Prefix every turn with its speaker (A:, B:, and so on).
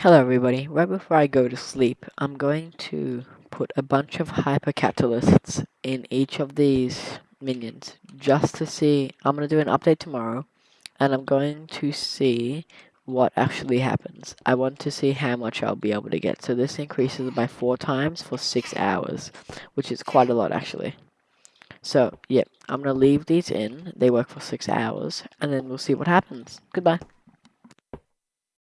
A: Hello everybody, right before I go to sleep, I'm going to put a bunch of hypercatalysts in each of these minions, just to see, I'm going to do an update tomorrow, and I'm going to see what actually happens. I want to see how much I'll be able to get, so this increases by 4 times for 6 hours, which is quite a lot actually. So, yeah, I'm going to leave these in, they work for 6 hours, and then we'll see what happens. Goodbye.